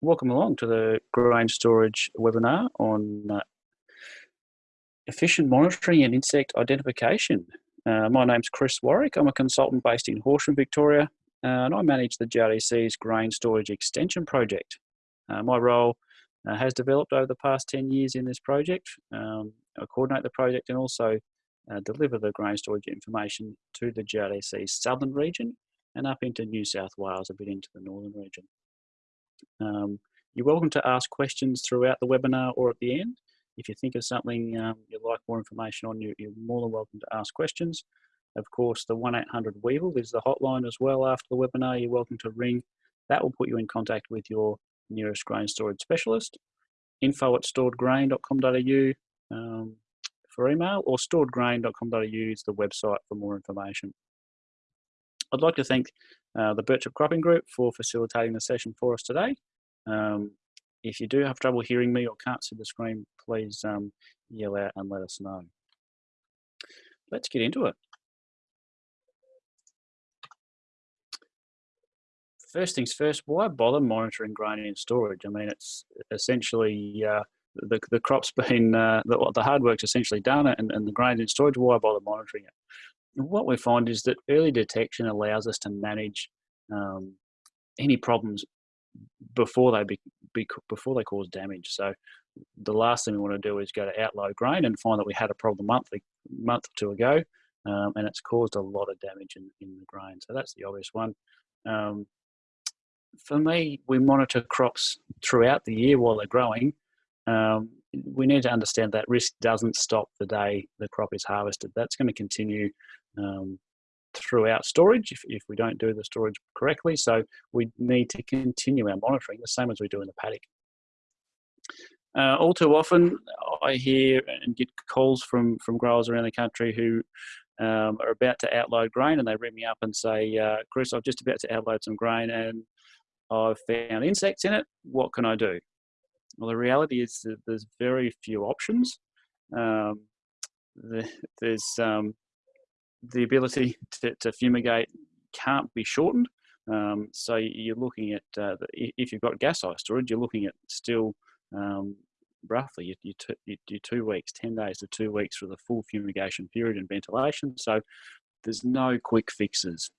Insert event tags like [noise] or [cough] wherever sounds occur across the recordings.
Welcome along to the grain storage webinar on uh, efficient monitoring and insect identification. Uh, my name's Chris Warwick. I'm a consultant based in Horsham, Victoria, and I manage the GRDC's Grain Storage Extension Project. Uh, my role uh, has developed over the past 10 years in this project. Um, I coordinate the project and also uh, deliver the grain storage information to the GRDC's southern region and up into New South Wales, a bit into the northern region. Um, you're welcome to ask questions throughout the webinar or at the end. If you think of something um, you'd like more information on, you, are more than welcome to ask questions. Of course, the 1-800-WEEVIL is the hotline as well after the webinar. You're welcome to ring. That will put you in contact with your nearest grain storage specialist. Info at storedgrain.com.au um, for email or storedgrain.com.au is the website for more information. I'd like to thank uh, the Birchip Cropping Group for facilitating the session for us today. Um, if you do have trouble hearing me or can't see the screen, please um, yell out and let us know. Let's get into it. First things first, why bother monitoring grain in storage? I mean, it's essentially uh, the, the crop's [laughs] been, uh, the, the hard work's essentially done and, and the grain in storage, why bother monitoring it? What we find is that early detection allows us to manage um, any problems before they be, be, before they cause damage. So the last thing we want to do is go to outload grain and find that we had a problem a month, month or two ago, um, and it's caused a lot of damage in, in the grain. So that's the obvious one. Um, for me, we monitor crops throughout the year while they're growing. Um, we need to understand that risk doesn't stop the day the crop is harvested. That's going to continue um, throughout storage if, if we don't do the storage correctly. So we need to continue our monitoring the same as we do in the paddock. Uh, all too often, I hear and get calls from, from growers around the country who um, are about to outload grain and they ring me up and say, uh, Chris, I'm just about to outload some grain and I've found insects in it. What can I do? Well, the reality is that there's very few options. Um, the, there's um, the ability to, to fumigate can't be shortened. Um, so you're looking at, uh, if you've got gas tight storage, you're looking at still um, roughly you, you, you, you two weeks, 10 days to two weeks for the full fumigation period and ventilation. So there's no quick fixes.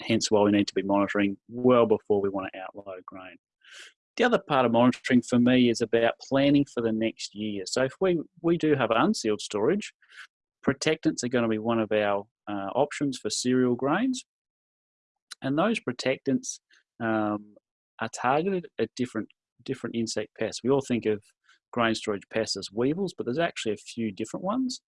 Hence why we need to be monitoring well before we want to outload grain. The other part of monitoring for me is about planning for the next year. So if we, we do have unsealed storage, Protectants are going to be one of our uh, options for cereal grains. And those protectants um, are targeted at different, different insect pests. We all think of grain storage pests as weevils, but there's actually a few different ones.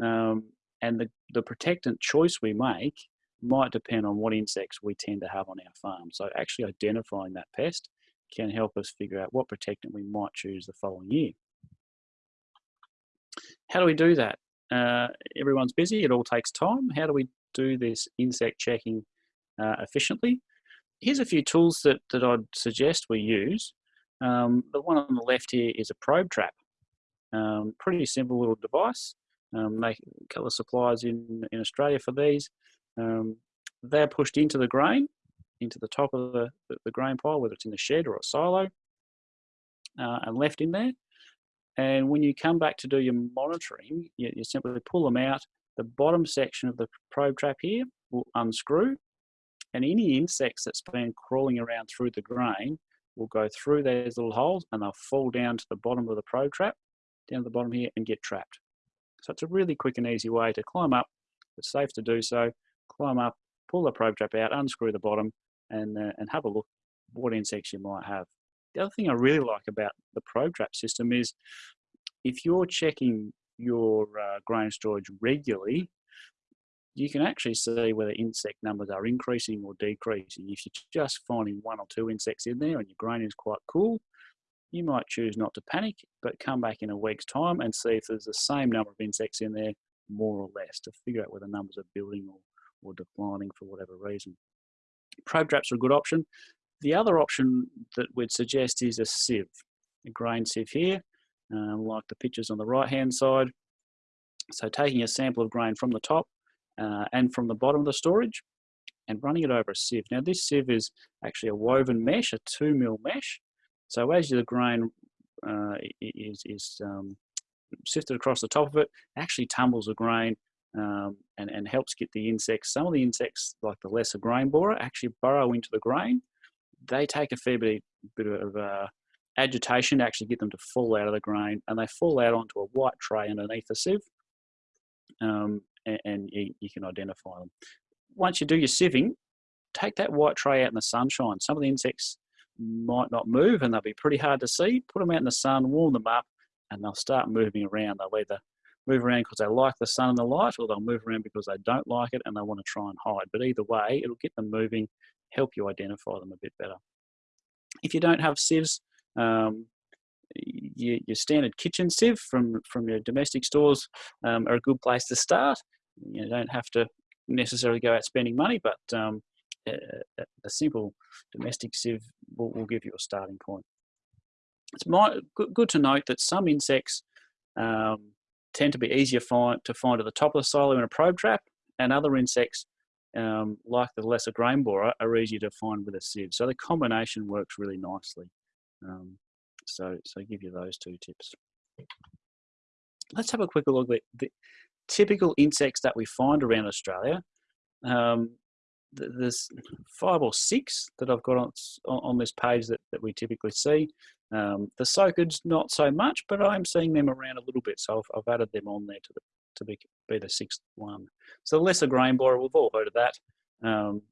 Um, and the, the protectant choice we make might depend on what insects we tend to have on our farm. So actually identifying that pest can help us figure out what protectant we might choose the following year. How do we do that? Uh, everyone's busy, it all takes time. How do we do this insect checking uh, efficiently? Here's a few tools that, that I'd suggest we use. Um, the one on the left here is a probe trap. Um, pretty simple little device. Um, make colour supplies in, in Australia for these. Um, they're pushed into the grain, into the top of the, the, the, grain pile, whether it's in the shed or a silo, uh, and left in there. And when you come back to do your monitoring, you, you simply pull them out. The bottom section of the probe trap here will unscrew and any insects that's been crawling around through the grain will go through those little holes and they'll fall down to the bottom of the probe trap, down to the bottom here and get trapped. So it's a really quick and easy way to climb up. It's safe to do so. Climb up, pull the probe trap out, unscrew the bottom and, uh, and have a look what insects you might have. The other thing I really like about the probe trap system is if you're checking your uh, grain storage regularly, you can actually see whether insect numbers are increasing or decreasing. If you're just finding one or two insects in there and your grain is quite cool, you might choose not to panic, but come back in a week's time and see if there's the same number of insects in there, more or less, to figure out whether numbers are building or, or declining for whatever reason. Probe traps are a good option. The other option that we'd suggest is a sieve, a grain sieve here, uh, like the pictures on the right hand side. So taking a sample of grain from the top uh, and from the bottom of the storage, and running it over a sieve. Now this sieve is actually a woven mesh, a two mil mesh. So as the grain uh, is, is um, sifted across the top of it, actually tumbles the grain um, and, and helps get the insects. Some of the insects, like the lesser grain borer, actually burrow into the grain. They take a fair bit, bit of uh, agitation to actually get them to fall out of the grain, and they fall out onto a white tray underneath the sieve, um, and, and you, you, can identify them. Once you do your sieving, take that white tray out in the sunshine. Some of the insects might not move and they'll be pretty hard to see. Put them out in the sun, warm them up, and they'll start moving around. They'll either move around because they like the sun and the light, or they'll move around because they don't like it and they want to try and hide. But either way, it'll get them moving, help you identify them a bit better. If you don't have sieves, um, your, your, standard kitchen sieve from, from your domestic stores um, are a good place to start. You don't have to necessarily go out spending money, but um, a, a, simple domestic sieve will, will, give you a starting point. It's my, good, good to note that some insects um, tend to be easier find, to find at the top of the silo in a probe trap, and other insects, um, like the lesser grain borer, are easier to find with a sieve. So the combination works really nicely. Um, so, so I give you those two tips. Let's have a quick look at the typical insects that we find around Australia. Um, there's five or six that I've got on, on this page that, that we typically see. Um, the soakers, not so much, but I'm seeing them around a little bit, so I've, I've added them on there to, the, to be, be the sixth one. So the lesser grain borer, we've all heard of that. Um,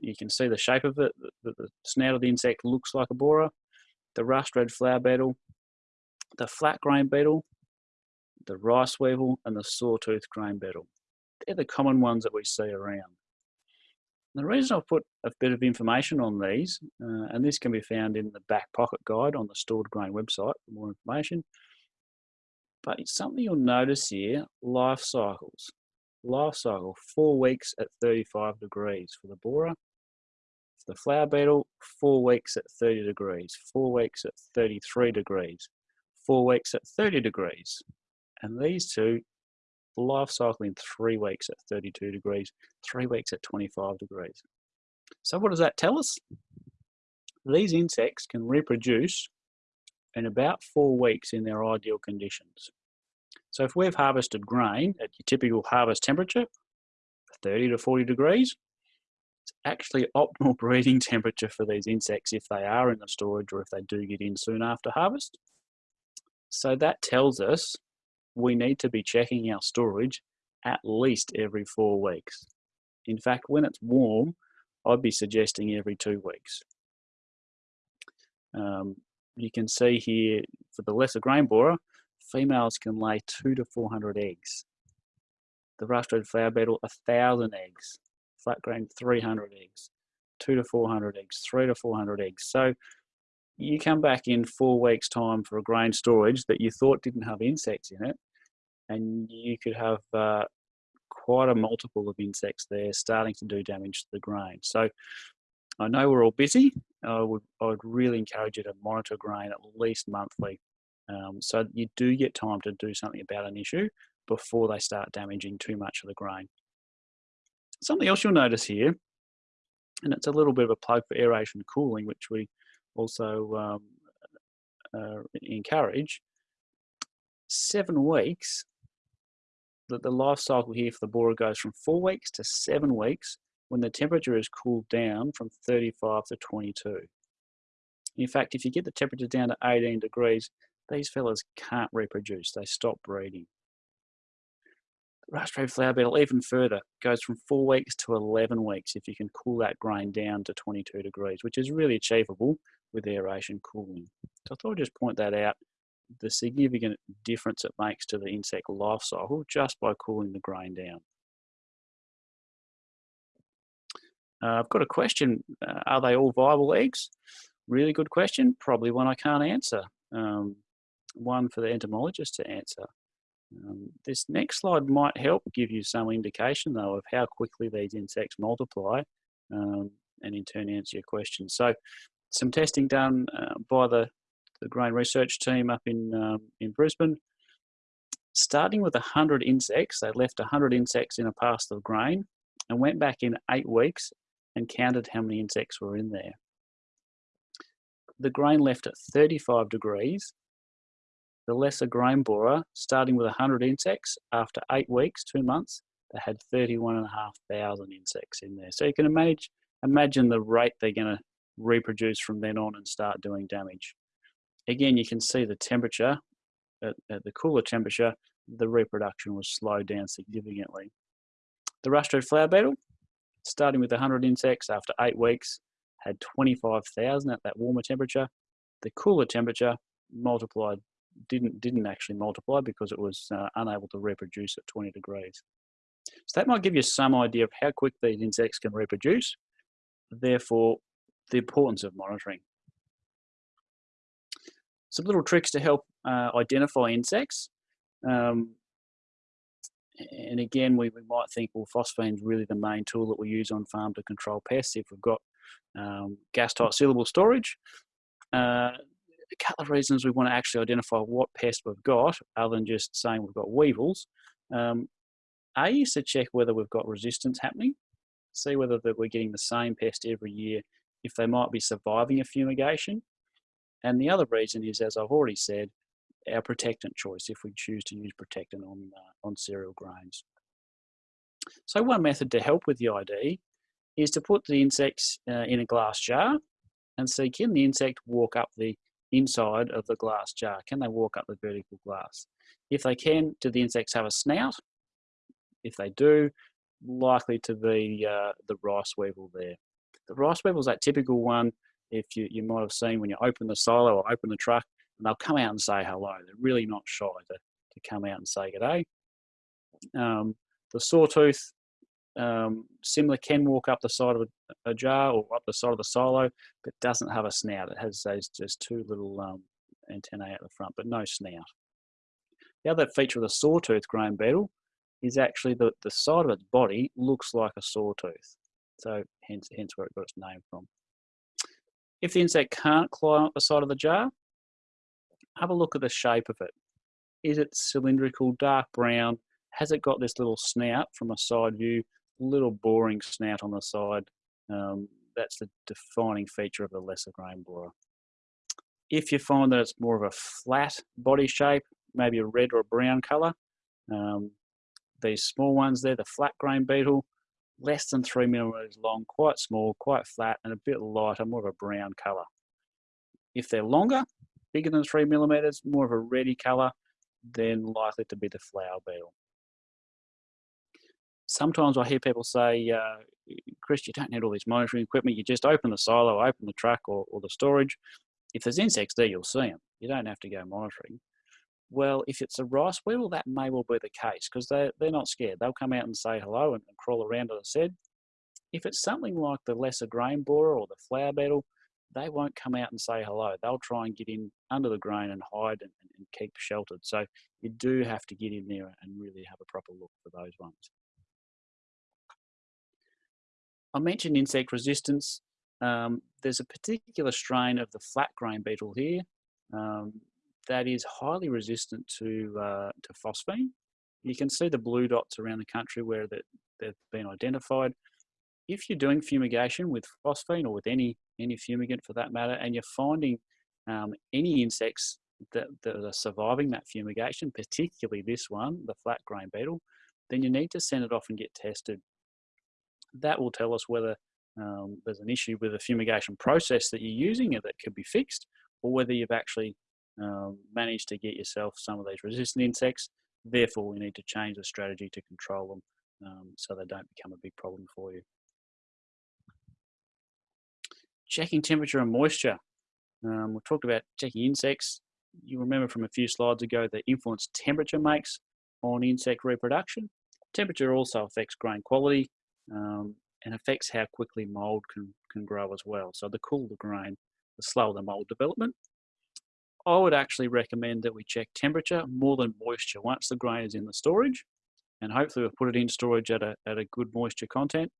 you can see the shape of it. The, the, snout of the insect looks like a borer. The rust red flour beetle, the flat grain beetle, the rice weevil, and the sawtooth grain beetle. They're the common ones that we see around. The reason I've put a bit of information on these, uh, and this can be found in the back pocket guide on the Stored Grain website for more information, but it's something you'll notice here, life cycles. Life cycle, four weeks at 35 degrees for the borer. For the flour beetle, four weeks at 30 degrees, four weeks at 33 degrees, four weeks at 30 degrees. And these two life cycle in three weeks at 32 degrees, three weeks at 25 degrees. So what does that tell us? These insects can reproduce in about four weeks in their ideal conditions. So if we've harvested grain at your typical harvest temperature, 30 to 40 degrees, it's actually [laughs] optimal breeding temperature for these insects if they are in the storage or if they do get in soon after harvest. So that tells us we need to be checking our storage at least every four weeks. In fact, when it's warm, I'd be suggesting every two weeks. Um, you can see here for the lesser grain borer, females can lay two to 400 eggs. The rust red flour beetle, a thousand eggs. Flat grain, 300 eggs. Two to 400 eggs, three to 400 eggs. So you come back in four weeks time for a grain storage that you thought didn't have insects in it, and you could have uh, quite a multiple of insects there starting to do damage to the grain. So I know we're all busy. I would, I would really encourage you to monitor grain at least monthly um, so you do get time to do something about an issue before they start damaging too much of the grain. Something else you'll notice here, and it's a little bit of a plug for aeration cooling, which we also um, uh, encourage, seven weeks that the life cycle here for the borer goes from four weeks to seven weeks when the temperature is cooled down from 35 to 22. In fact, if you get the temperature down to 18 degrees, these fellas can't reproduce, they stop breeding. Rust red flour beetle even further goes from four weeks to 11 weeks if you can cool that grain down to 22 degrees, which is really achievable with aeration cooling. So I thought I'd just point that out the significant difference it makes to the insect life cycle just by cooling the grain down. Uh, I've got a question. Uh, are they all viable eggs? Really good question. Probably one I can't answer. Um, one for the entomologist to answer. Um, this next slide might help give you some indication though of how quickly these insects multiply um, and in turn answer your question. So some testing done uh, by the the grain research team up in, um, in Brisbane. Starting with 100 insects, they left 100 insects in a parcel of grain and went back in eight weeks and counted how many insects were in there. The grain left at 35 degrees. The lesser grain borer, starting with 100 insects, after eight weeks, two months, they had 31,500 insects in there. So you can imagine, imagine the rate they're going to reproduce from then on and start doing damage. Again, you can see the temperature, at, at the cooler temperature, the reproduction was slowed down significantly. The rust red flour beetle, starting with 100 insects after eight weeks, had 25,000 at that warmer temperature. The cooler temperature multiplied, didn't, didn't actually multiply because it was uh, unable to reproduce at 20 degrees. So that might give you some idea of how quick these insects can reproduce, therefore the importance of monitoring. Some little tricks to help uh, identify insects. Um, and again, we, we might think, well, phosphine is really the main tool that we use on farm to control pests if we've got um, gas tight sealable storage. Uh, a couple of reasons we want to actually identify what pest we've got, other than just saying we've got weevils. Um, a is to check whether we've got resistance happening, see whether that we're getting the same pest every year, if they might be surviving a fumigation. And the other reason is, as I've already said, our protectant choice if we choose to use protectant on, uh, on cereal grains. So one method to help with the ID is to put the insects uh, in a glass jar and see can the insect walk up the inside of the glass jar? Can they walk up the vertical glass? If they can, do the insects have a snout? If they do, likely to be uh, the rice weevil there. The rice weevil is that typical one if you, you might have seen when you open the silo or open the truck and they'll come out and say hello. They're really not shy to, to come out and say good day. Um, the sawtooth, um, similar, can walk up the side of a, a, jar or up the side of the silo, but doesn't have a snout. It has those just two little um, antennae at the front, but no snout. The other feature of the sawtooth grain beetle is actually that the side of its body looks like a sawtooth. So hence, hence where it got its name from. If the insect can't climb up the side of the jar, have a look at the shape of it. Is it cylindrical, dark brown? Has it got this little snout from a side view? Little boring snout on the side. Um, that's the defining feature of the lesser grain borer. If you find that it's more of a flat body shape, maybe a red or a brown colour, um, these small ones there, the flat grain beetle, less than three millimeters long, quite small, quite flat, and a bit lighter, more of a brown colour. If they're longer, bigger than three millimeters, more of a reddy color, then likely to be the flour beetle. Sometimes I hear people say, uh, Chris, you don't need all this monitoring equipment. You just open the silo, open the truck or, or the storage. If there's insects there, you'll see them. You don't have to go monitoring. Well, if it's a rice weevil, that may well be the case because they're, they're not scared. They'll come out and say hello and, and crawl around, as I said. If it's something like the lesser grain borer or the flour beetle, they won't come out and say hello. They'll try and get in under the grain and hide and, and keep sheltered. So you do have to get in there and really have a proper look for those ones. I mentioned insect resistance. Um, there's a particular strain of the flat grain beetle here um, that is highly resistant to, uh, to phosphine. You can see the blue dots around the country where that they've been identified if you're doing fumigation with phosphine or with any, any fumigant for that matter, and you're finding um, any insects that, that are surviving that fumigation, particularly this one, the flat grain beetle, then you need to send it off and get tested. That will tell us whether um, there's an issue with the fumigation process that you're using that could be fixed, or whether you've actually um, managed to get yourself some of these resistant insects. Therefore, we need to change the strategy to control them um, so they don't become a big problem for you checking temperature and moisture. Um, we talked about checking insects. You remember from a few slides ago the influence temperature makes on insect reproduction. Temperature also affects grain quality um, and affects how quickly mold can, can grow as well. So the cooler the grain, the slower the mold development. I would actually recommend that we check temperature more than moisture once the grain is in the storage. And hopefully we'll put it in storage at a, at a good moisture content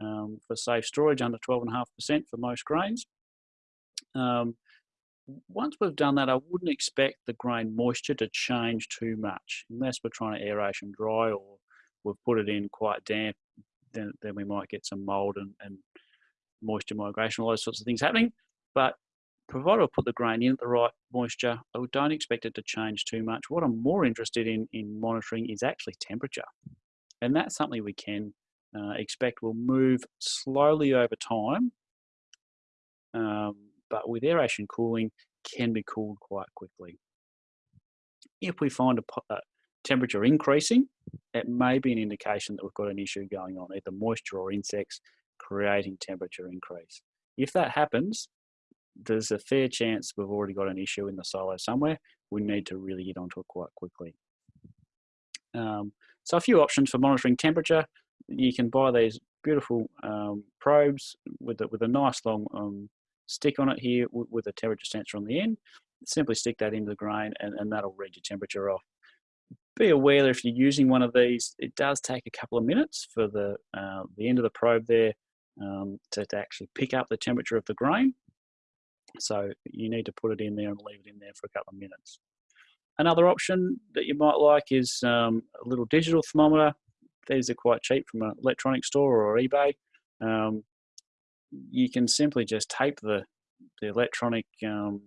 um, for safe storage under 12.5% for most grains. Um, once we've done that, I wouldn't expect the grain moisture to change too much unless we're trying to aeration dry or we've put it in quite damp. then, then we might get some mold and, and moisture migration, all those sorts of things happening. But provided I put the grain in at the right moisture, I don't expect it to change too much. What I'm more interested in in monitoring is actually temperature. And that's something we can uh, expect will move slowly over time, um, but with aeration cooling, can be cooled quite quickly. If we find a, a temperature increasing, it may be an indication that we've got an issue going on, either moisture or insects creating temperature increase. If that happens, there's a fair chance we've already got an issue in the silo somewhere. We need to really get onto it quite quickly. Um, so a few options for monitoring temperature. You can buy these beautiful um, probes with a, with a nice long um, stick on it here with a temperature sensor on the end. Simply stick that into the grain and, and that'll read your temperature off. Be aware that if you're using one of these, it does take a couple of minutes for the, uh, the end of the probe there um, to, to actually pick up the temperature of the grain. So you need to put it in there and leave it in there for a couple of minutes. Another option that you might like is um, a little digital thermometer. These are quite cheap from an electronic store or eBay. Um, you can simply just tape the, the electronic um,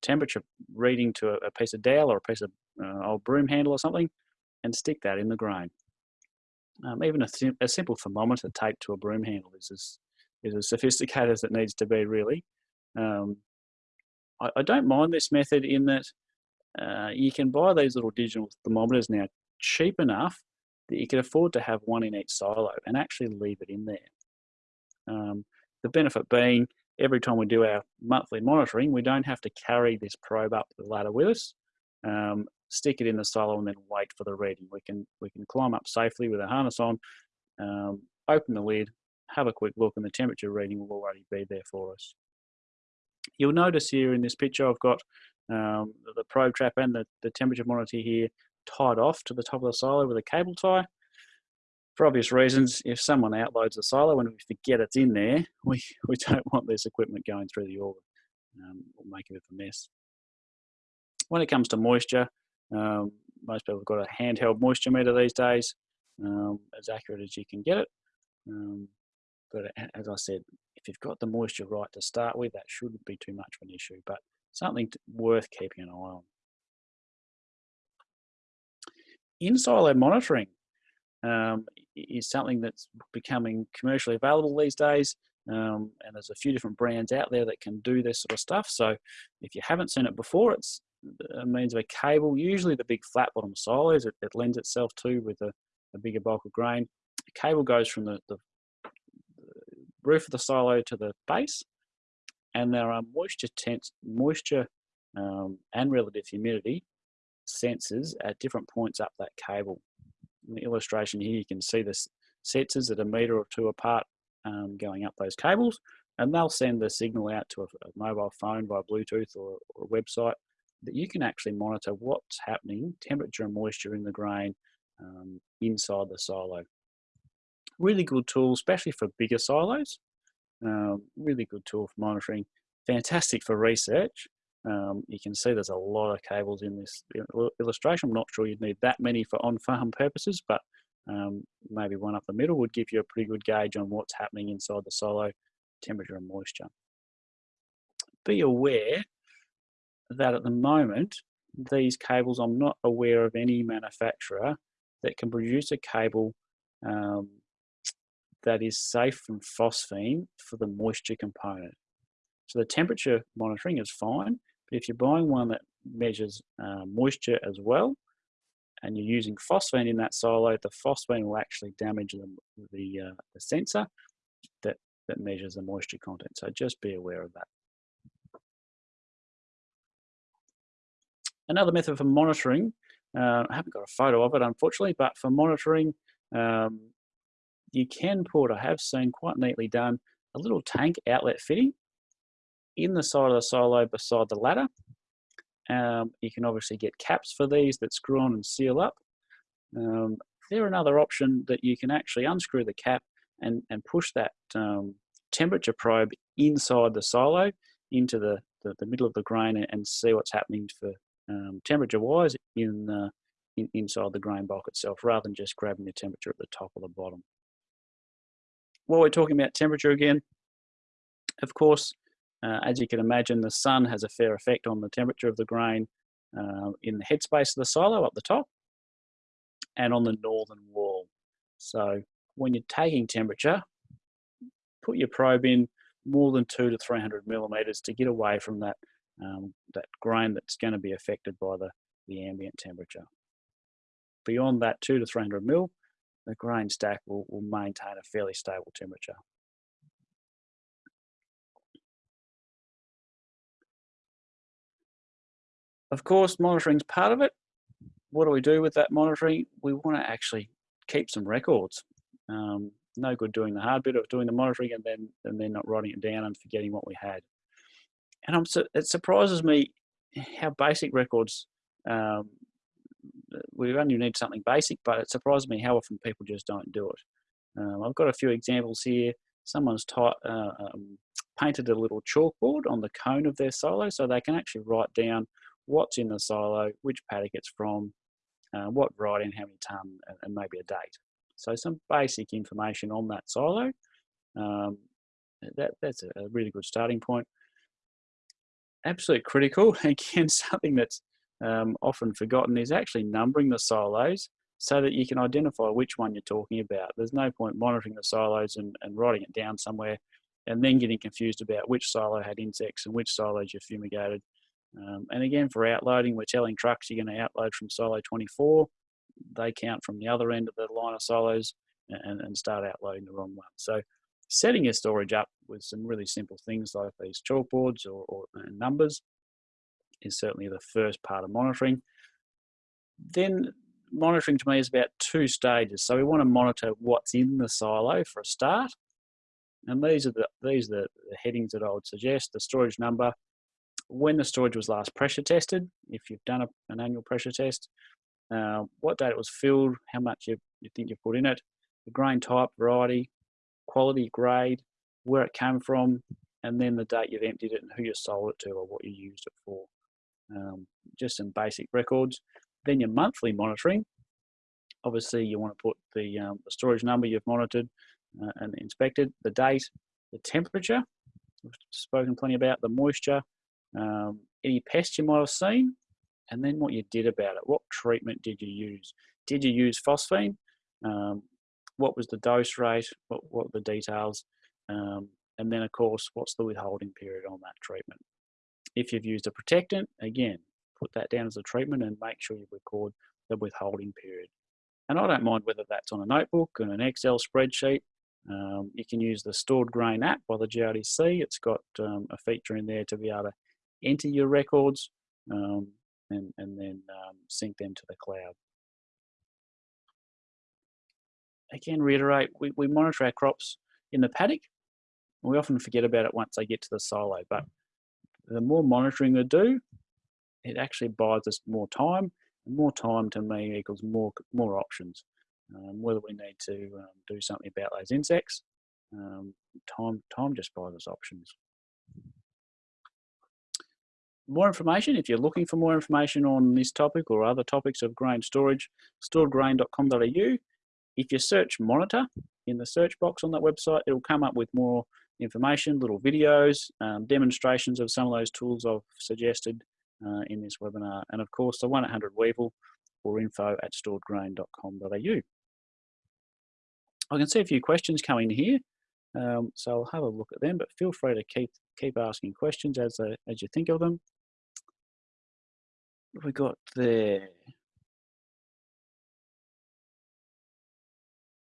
temperature reading to a, a, piece of dowel or a piece of uh, old broom handle or something and stick that in the grain. Um, even a, a, simple thermometer taped to a broom handle is as, is as sophisticated as it needs to be really. Um, I, I, don't mind this method in that uh, you can buy these little digital thermometers now cheap enough that you can afford to have one in each silo and actually leave it in there. Um, the benefit being every time we do our monthly monitoring, we don't have to carry this probe up the ladder with us, um, stick it in the silo and then wait for the reading. We can, we can climb up safely with a harness on, um, open the lid, have a quick look and the temperature reading will already be there for us. You'll notice here in this picture I've got um, the probe trap and the, the temperature monitor here tied off to the top of the silo with a cable tie. For obvious reasons, if someone outloads the silo and we forget it's in there, [laughs] we, we don't want this equipment going through the auger. Um, will make a bit of a mess. When it comes to moisture, um, most people have got a handheld moisture meter these days, um, as accurate as you can get it. Um, but as I said, you've got the moisture right to start with, that shouldn't be too much of an issue, but something worth keeping an eye on. In-silo monitoring um, is something that's becoming commercially available these days. Um, and there's a few different brands out there that can do this sort of stuff. So if you haven't seen it before, it's a means of a cable, usually the big flat bottom silos it, it lends itself to with a, a, bigger bulk of grain. The cable goes from the, the, roof of the silo to the base and there are moisture tense, moisture um, and relative humidity sensors at different points up that cable. In the illustration here, you can see the sensors at a meter or two apart um, going up those cables, and they'll send the signal out to a, a mobile phone via Bluetooth or, or, a website that you can actually monitor what's happening, temperature and moisture in the grain um, inside the silo. Really good tool, especially for bigger silos. Um, really good tool for monitoring. Fantastic for research. Um, you can see there's a lot of cables in this illustration. I'm not sure you'd need that many for on-farm purposes, but um, maybe one up the middle would give you a pretty good gauge on what's happening inside the silo, temperature and moisture. Be aware that at the moment, these cables, I'm not aware of any manufacturer that can produce a cable um, that is safe from phosphine for the moisture component. So the temperature monitoring is fine, but if you're buying one that measures uh, moisture as well, and you're using phosphine in that silo, the phosphine will actually damage the, the, uh, the sensor that, that measures the moisture content. So just be aware of that. Another method for monitoring, uh, I haven't got a photo of it unfortunately, but for monitoring, um, you can put, I have seen quite neatly done, a little tank outlet fitting in the side of the silo beside the ladder. Um, you can obviously get caps for these that screw on and seal up. Um, they're another option that you can actually unscrew the cap and, and push that um, temperature probe inside the silo into the, the, the, middle of the grain and, see what's happening for um, temperature wise in, in, inside the grain bulk itself rather than just grabbing the temperature at the top or the bottom. While we're talking about temperature again, of course, uh, as you can imagine, the sun has a fair effect on the temperature of the grain uh, in the headspace of the silo up the top and on the northern wall. So when you're taking temperature, put your probe in more than two to 300 millimeters to get away from that, um, that grain that's going to be affected by the, the ambient temperature. Beyond that two to 300 mil, the grain stack will, will maintain a fairly stable temperature. Of course, monitoring is part of it. What do we do with that monitoring? We want to actually keep some records. Um, no good doing the hard bit of doing the monitoring and then and then not writing it down and forgetting what we had. And I'm, it surprises me how basic records um, we only need something basic, but it surprises me how often people just don't do it. Um, I've got a few examples here. Someone's uh, um, painted a little chalkboard on the cone of their silo so they can actually write down what's in the silo, which paddock it's from, uh, what and how many tonne, and, and, maybe a date. So some basic information on that silo. Um, that, that's a really good starting point. Absolutely critical, [laughs] again, something that's um, often forgotten is actually numbering the silos so that you can identify which one you're talking about. There's no point monitoring the silos and, and writing it down somewhere and then getting confused about which silo had insects and which silos you fumigated. Um, and again, for outloading, we're telling trucks you're going to outload from silo 24. They count from the other end of the line of silos and, and start outloading the wrong one. So setting your storage up with some really simple things like these chalkboards or, or numbers is certainly the first part of monitoring. Then monitoring to me is about two stages. So we want to monitor what's in the silo for a start. And these are the these are the headings that I would suggest. The storage number, when the storage was last pressure tested, if you've done a, an annual pressure test, uh, what date it was filled, how much you, you think you've put in it, the grain type, variety, quality, grade, where it came from, and then the date you've emptied it and who you sold it to or what you used it for um, just some basic records. Then your monthly monitoring. Obviously, you want to put the, um, the storage number you've monitored uh, and inspected, the date, the temperature, we've spoken plenty about, the moisture, um, any pests you might have seen, and then what you did about it. What treatment did you use? Did you use phosphine? Um, what was the dose rate? What, what were the details? Um, and then, of course, what's the withholding period on that treatment? If you've used a protectant, again, put that down as a treatment and make sure you record the withholding period. And I don't mind whether that's on a notebook and an Excel spreadsheet. Um, you can use the Stored Grain app by the GRDC. It's got um, a feature in there to be able to enter your records um, and, and then um, sync them to the cloud. Again, reiterate, we, we monitor our crops in the paddock. We often forget about it once they get to the silo, but the more monitoring we do, it actually buys us more time. And more time to me equals more more options. Um, whether we need to um, do something about those insects, um, time time just buys us options. More information, if you're looking for more information on this topic or other topics of grain storage, storedgrain.com.au. If you search monitor in the search box on that website, it'll come up with more information, little videos, um, demonstrations of some of those tools I've suggested uh, in this webinar, and of course the 1-800-Weevil or info at storedgrain.com.au. I can see a few questions coming here, um, so I'll have a look at them, but feel free to keep keep asking questions as, uh, as you think of them. We got there?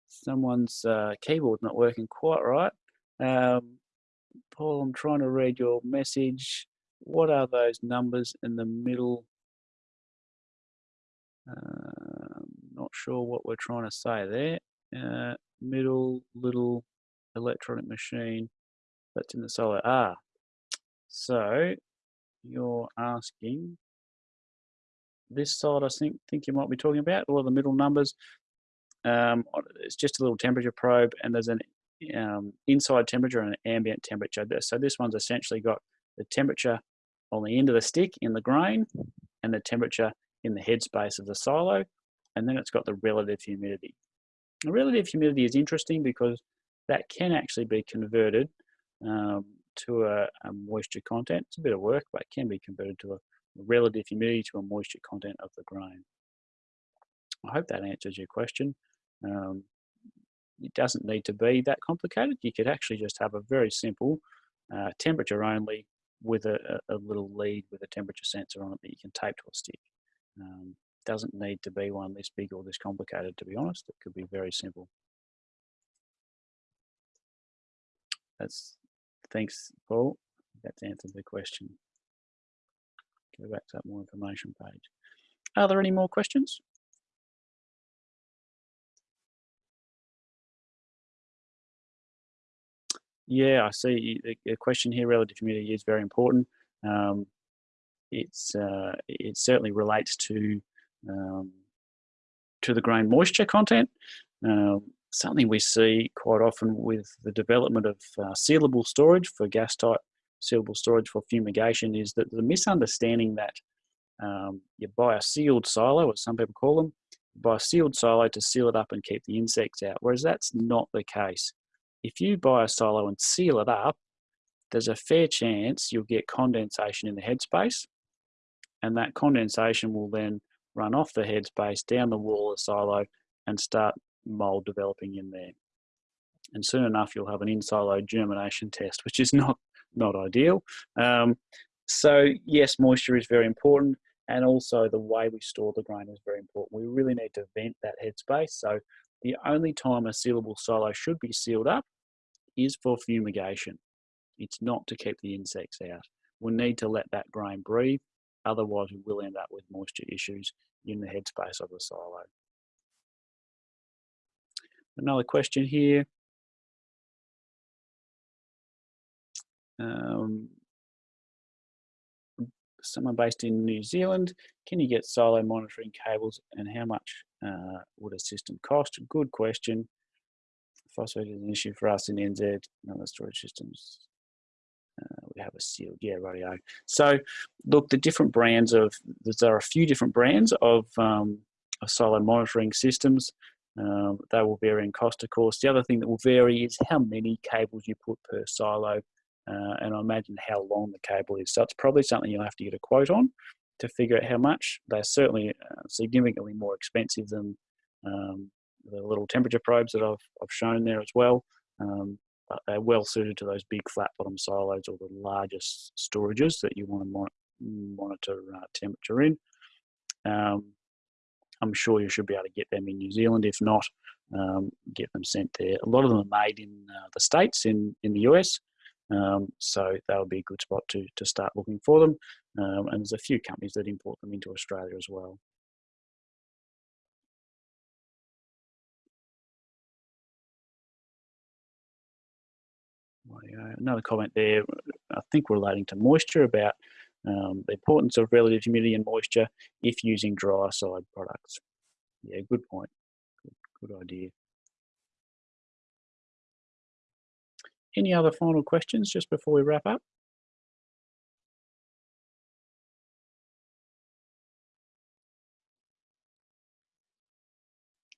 Someone's uh, keyboard's not working quite right. Um, Paul, I'm trying to read your message. What are those numbers in the middle? Uh, not sure what we're trying to say there. Uh, middle little electronic machine that's in the solar. Ah, so you're asking this side I think think you might be talking about, or the middle numbers. Um, it's just a little temperature probe and there's an um, inside temperature and ambient temperature. So this one's essentially got the temperature on the end of the stick in the grain and the temperature in the headspace of the silo. And then it's got the relative humidity. The relative humidity is interesting because that can actually be converted um, to a, a, moisture content. It's a bit of work, but it can be converted to a relative humidity to a moisture content of the grain. I hope that answers your question. Um, it doesn't need to be that complicated. You could actually just have a very simple uh, temperature only with a, a, little lead with a temperature sensor on it that you can tape to a stick. Um, doesn't need to be one this big or this complicated, to be honest. It could be very simple. That's thanks, Paul. That's answered the question. Go back to that more information page. Are there any more questions? Yeah, I see the question here, relative humidity is very important. Um, it's uh, it certainly relates to um, to the grain moisture content. Uh, something we see quite often with the development of uh, sealable storage for gas type sealable storage for fumigation is that the misunderstanding that um, you buy a sealed silo, as some people call them, buy a sealed silo to seal it up and keep the insects out, whereas that's not the case if you buy a silo and seal it up, there's a fair chance you'll get condensation in the headspace, and that condensation will then run off the headspace down the wall of the silo and start mold developing in there. And soon enough, you'll have an in-silo germination test, which is [laughs] not not ideal. Um, so yes, moisture is very important, and also the way we store the grain is very important. We really need to vent that headspace. So the only time a sealable silo should be sealed up is for fumigation. It's not to keep the insects out. We'll need to let that grain breathe, otherwise we will end up with moisture issues in the headspace of the silo. Another question here. Um, someone based in New Zealand, can you get silo monitoring cables and how much uh, would a system cost? Good question. Phosphate is an issue for us in NZ and other storage systems. Uh, we have a sealed, yeah, radio. So, look, the different brands of, there are a few different brands of, um, of silo monitoring systems. Um, they will vary in cost, of course. The other thing that will vary is how many cables you put per silo, uh, and I imagine how long the cable is. So it's probably something you'll have to get a quote on to figure out how much. They're certainly uh, significantly more expensive than um, the little temperature probes that I've, I've shown there as well. Um, but they're well suited to those big flat bottom silos or the largest storages that you want to mon monitor uh, temperature in. Um, I'm sure you should be able to get them in New Zealand. If not, um, get them sent there. A lot of them are made in uh, the States, in, in the US. Um, so that would be a good spot to, to start looking for them. Um, and there's a few companies that import them into Australia as well. Another comment there, I think relating to moisture about um, the importance of relative humidity and moisture if using Dryacide products. Yeah, good point. Good, good idea. Any other final questions just before we wrap up?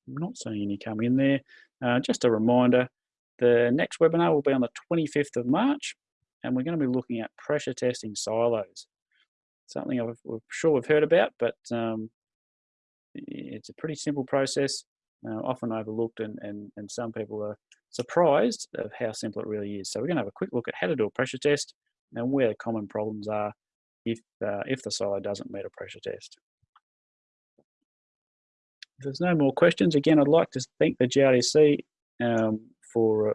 I'm not seeing any come in there. Uh, just a reminder, the next webinar will be on the 25th of March, and we're going to be looking at pressure testing silos. Something i am sure we've heard about, but um, it's a pretty simple process, uh, often overlooked, and, and, and some people are surprised of how simple it really is. So we're going to have a quick look at how to do a pressure test and where the common problems are if, uh, if the silo doesn't meet a pressure test. If there's no more questions, again, I'd like to thank the GRDC um, for uh,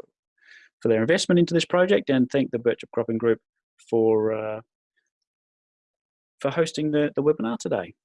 for their investment into this project and thank the Birchip Cropping Group for uh, for hosting the, the webinar today.